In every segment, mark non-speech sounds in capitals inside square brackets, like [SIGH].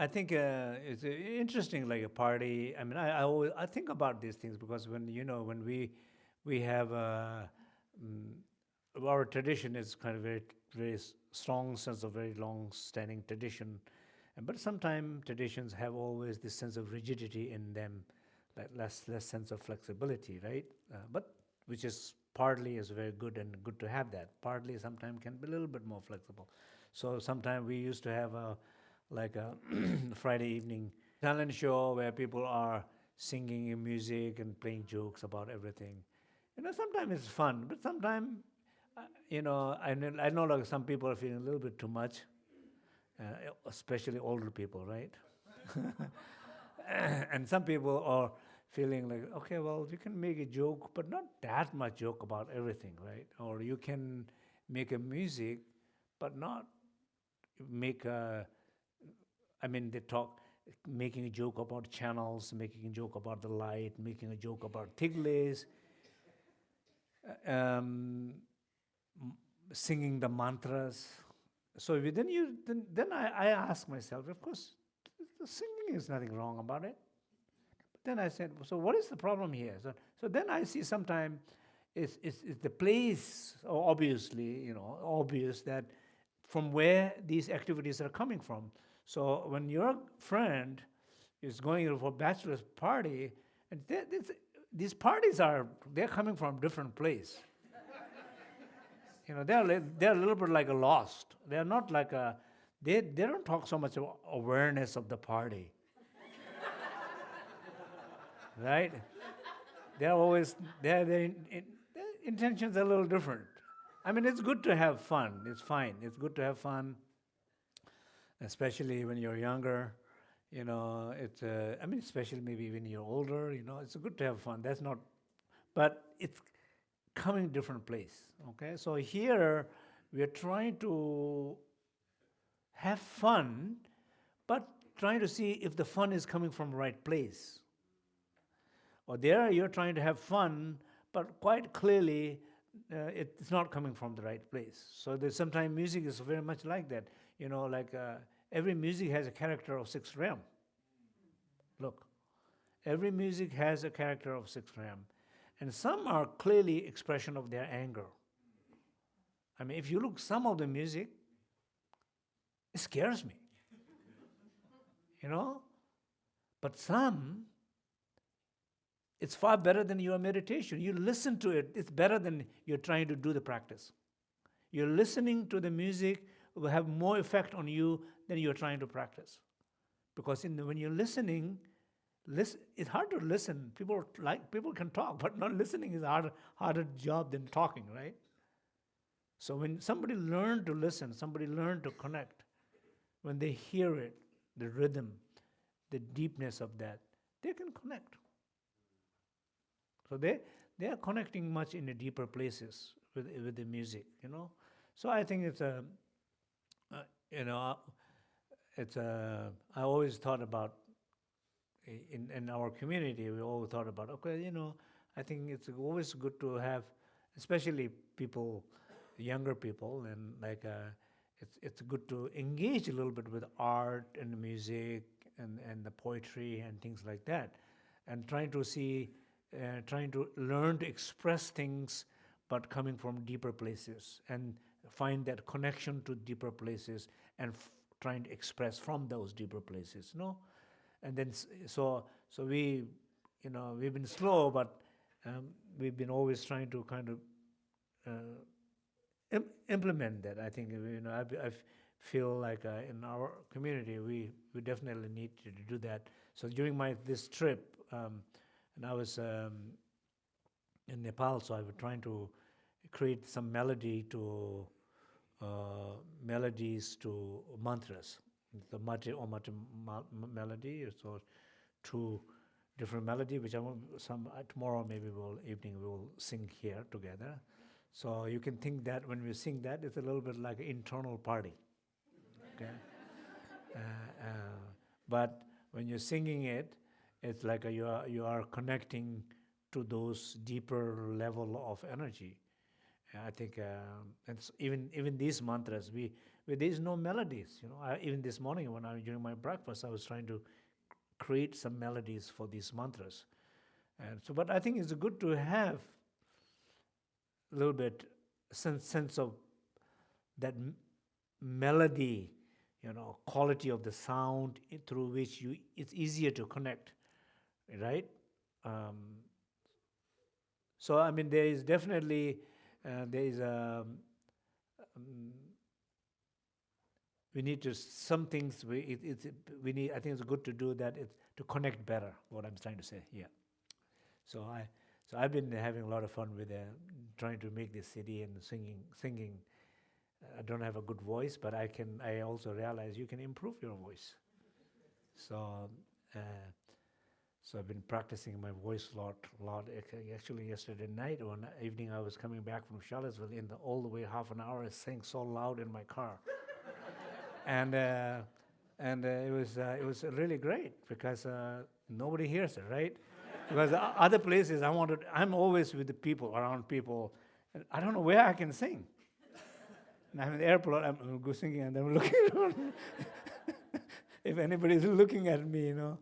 I think uh, it's uh, interesting, like a party. I mean, I, I always I think about these things because when you know when we we have uh, mm, our tradition is kind of very very strong sense of very long standing tradition, but sometimes traditions have always this sense of rigidity in them, like less less sense of flexibility, right? Uh, but which is partly is very good and good to have that. Partly sometimes can be a little bit more flexible. So sometimes we used to have a like a [CLEARS THROAT] Friday evening talent show where people are singing music and playing jokes about everything. You know, sometimes it's fun, but sometimes, uh, you know, I I know like some people are feeling a little bit too much, uh, especially older people, right? [LAUGHS] and some people are feeling like, okay, well, you can make a joke, but not that much joke about everything, right? Or you can make a music, but not make a I mean, they talk, making a joke about channels, making a joke about the light, making a joke about Tiglays, uh, um, singing the mantras. So then you, then, then I, I ask myself, of course, the singing is nothing wrong about it. But then I said, so what is the problem here? So, so then I see sometimes it's, it's, it's the place, obviously, you know, obvious that from where these activities are coming from. So when your friend is going for bachelor's party, and these parties are, they're coming from different place. you know, they're, they're a little bit like a lost. They're not like a, they, they don't talk so much about awareness of the party. [LAUGHS] right? They're always, they're, they're, their intentions are a little different. I mean, it's good to have fun. It's fine. It's good to have fun especially when you're younger. You know, it's, uh, I mean, especially maybe when you're older, you know, it's good to have fun. That's not, but it's coming different place, okay? So here, we're trying to have fun, but trying to see if the fun is coming from the right place. Or there, you're trying to have fun, but quite clearly, uh, it's not coming from the right place. So there's sometimes music is very much like that you know, like uh, every music has a character of sixth realm. Look, every music has a character of sixth realm. And some are clearly expression of their anger. I mean, if you look some of the music, it scares me. you know? But some, it's far better than your meditation. You listen to it, it's better than you're trying to do the practice. You're listening to the music will have more effect on you than you're trying to practice. Because the, when you're listening, listen, it's hard to listen. People like people can talk, but not listening is a harder, harder job than talking, right? So when somebody learned to listen, somebody learned to connect, when they hear it, the rhythm, the deepness of that, they can connect. So they, they are connecting much in the deeper places with, with the music, you know. So I think it's a, you know, it's a, I always thought about, in, in our community, we always thought about, okay, you know, I think it's always good to have, especially people, younger people, and like, uh, it's, it's good to engage a little bit with art and music and, and the poetry and things like that. And trying to see, uh, trying to learn to express things, but coming from deeper places. And find that connection to deeper places and trying to express from those deeper places, no? And then, so, so we, you know, we've been slow, but um, we've been always trying to kind of uh, Im implement that. I think, you know, I, I feel like uh, in our community, we, we definitely need to do that. So during my, this trip, um, and I was um, in Nepal, so I was trying to create some melody to uh, melodies to mantras. The Mati Omati melody, so two different melody, which I will, some uh, tomorrow maybe we'll evening we will sing here together. So you can think that when we sing that, it's a little bit like an internal party. Okay, [LAUGHS] uh, uh, but when you're singing it, it's like a, you are you are connecting to those deeper level of energy I think, um, and even even these mantras, we, we there's no melodies. You know, I, even this morning when I during my breakfast, I was trying to create some melodies for these mantras, and so. But I think it's good to have a little bit sense sense of that melody, you know, quality of the sound through which you it's easier to connect, right? Um, so I mean, there is definitely uh, there is a um, we need to some things we it, it's we need. I think it's good to do that. It, to connect better. What I'm trying to say, yeah. So I so I've been having a lot of fun with uh, trying to make this CD and singing singing. I don't have a good voice, but I can. I also realize you can improve your voice. So. Uh, so I've been practicing my voice a lot, lot. Actually, yesterday night, one evening, I was coming back from Charlottesville. In the all the way half an hour, I sang so loud in my car, [LAUGHS] and uh, and uh, it was uh, it was really great because uh, nobody hears it, right? because other places, I wanted. I'm always with the people, around people. and I don't know where I can sing. And I'm in the airport. I'm, I'm singing, and I'm looking [LAUGHS] [LAUGHS] if anybody's looking at me, you know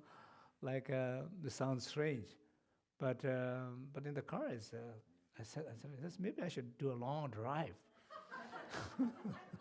like uh, this sounds strange, but um, but in the car, it's, uh, I said, I said, maybe I should do a long drive. [LAUGHS]